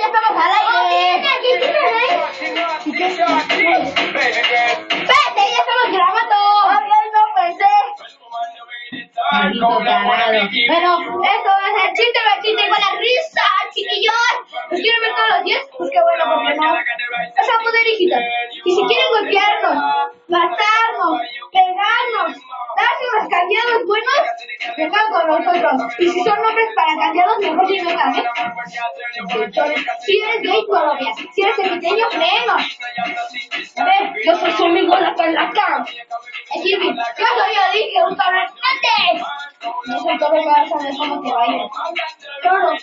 ya estamos al aire. Vete, ya estamos grabando. Ay, no pensé. Bueno, esto va a ser chiste, va chiste igual a risa, chiquillos. ¿Los quieren ver todos los días? Pues qué bueno, porque no. Es a poder, hijitos. Y si quieren golpearnos, matarnos, cambiados buenos, vengan con nosotros. Y si son hombres para cambiados, mejor ni vengan, ¿eh? Si eres gay, todavía. Si eres pequeño, menos. Ver, yo soy su amigo la calaca. Es Irving, yo soy dije, un cabrón No el toro que vas a ver cómo te. Toro. A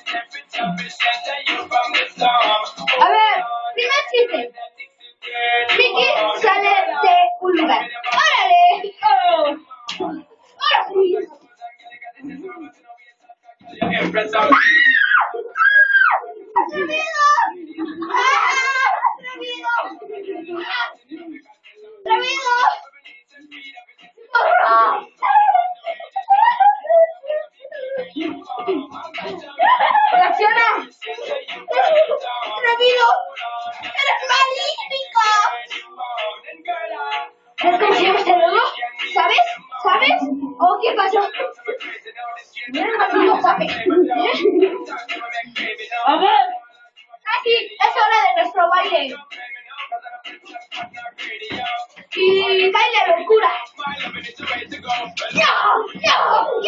¿Sabes este? ¿Sabes? ¿O qué pasó? No. A ver. Aquí es hora de nuestro baile. Y baile locura. ¡Yo! ¡Yo!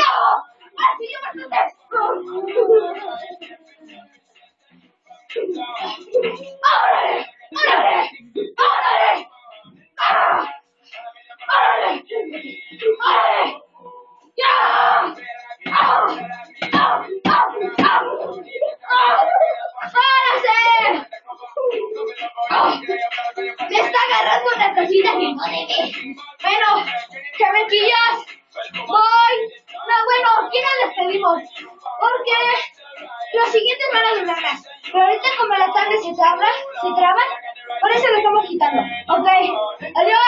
agarrando una cosita que no. Bueno, chavequillas, voy. No, bueno, ya nos despedimos. Porque los siguientes van a durar Pero ahorita como la tarde se traba, se traba, por eso lo estamos quitando. Ok, adiós.